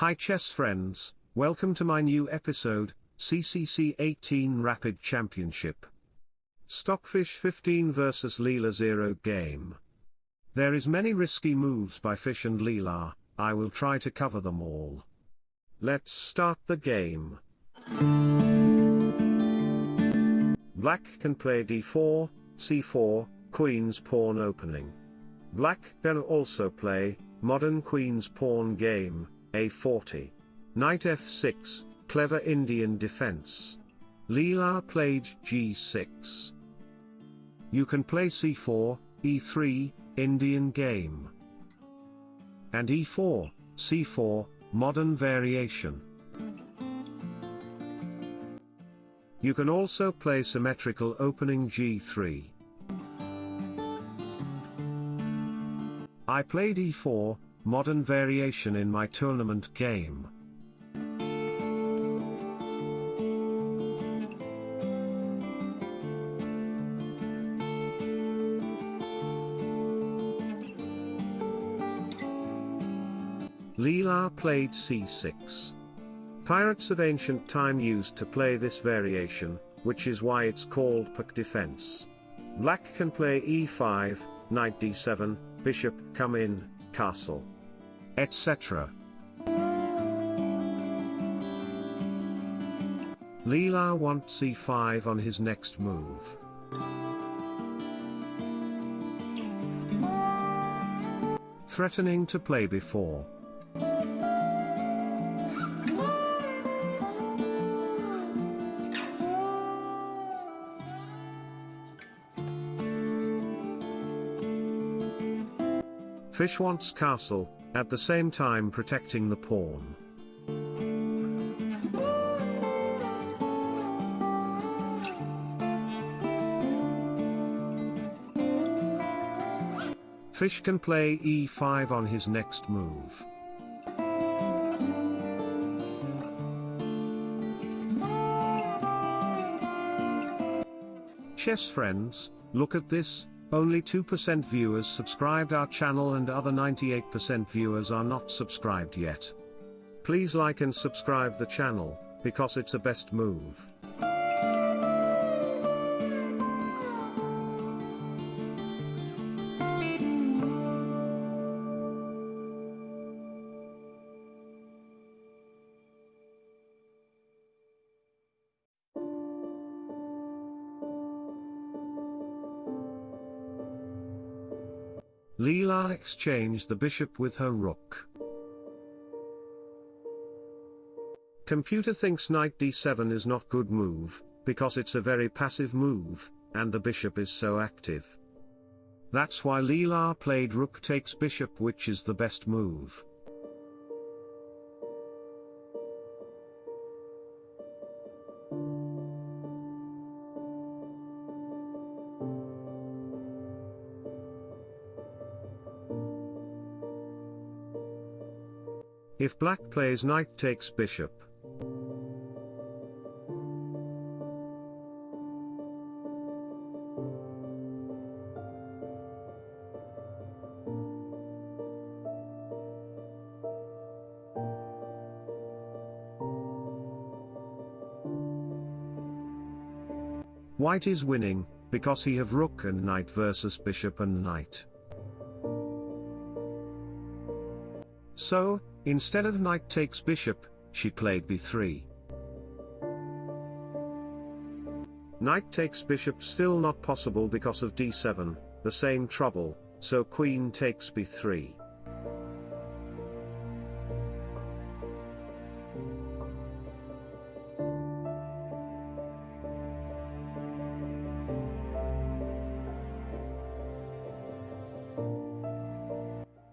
Hi chess friends, welcome to my new episode, CCC 18 Rapid Championship. Stockfish 15 vs Leela 0 game. There is many risky moves by Fish and Leela, I will try to cover them all. Let's start the game. Black can play d4, c4, queen's pawn opening. Black can also play, modern queen's pawn game, a40. Knight f6, clever Indian defense. Leela played g6. You can play c4, e3, Indian game. And e4, c4, modern variation. You can also play symmetrical opening g3. I played e4, modern variation in my tournament game. Leela played c6. Pirates of ancient time used to play this variation, which is why it's called Pirc defense. Black can play e5, knight d7, bishop come in, castle, etc. Leela wants e5 on his next move. Threatening to play before. Fish wants castle, at the same time protecting the pawn. Fish can play e5 on his next move. Chess friends, look at this, only 2% viewers subscribed our channel and other 98% viewers are not subscribed yet. Please like and subscribe the channel, because it's a best move. Leela exchanged the bishop with her rook. Computer thinks knight d7 is not good move, because it's a very passive move, and the bishop is so active. That's why Leela played rook takes bishop which is the best move. If black plays knight takes bishop. White is winning, because he have rook and knight versus bishop and knight. So, Instead of knight takes bishop, she played b3. Knight takes bishop still not possible because of d7, the same trouble, so queen takes b3.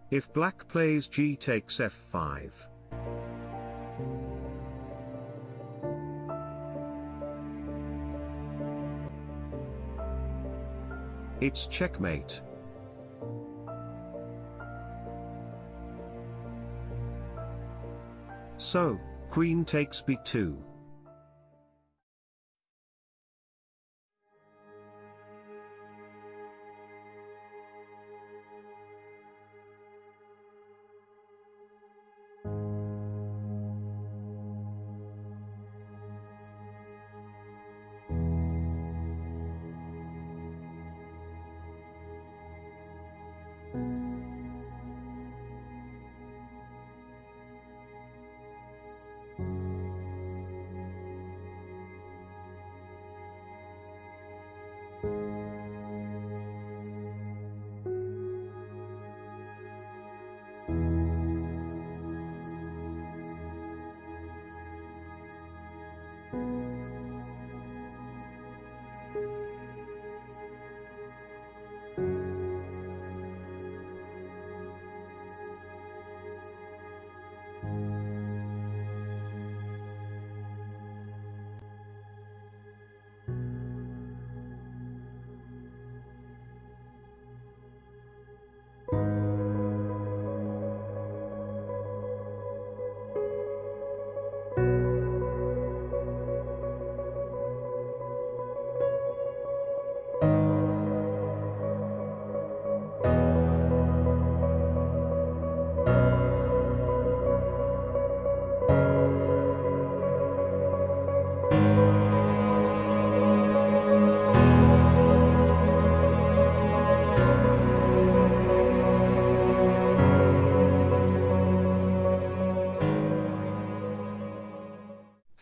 If black plays g takes f5. It's checkmate. So, queen takes b2.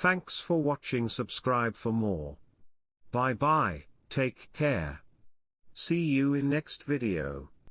Thanks for watching subscribe for more. Bye bye, take care. See you in next video.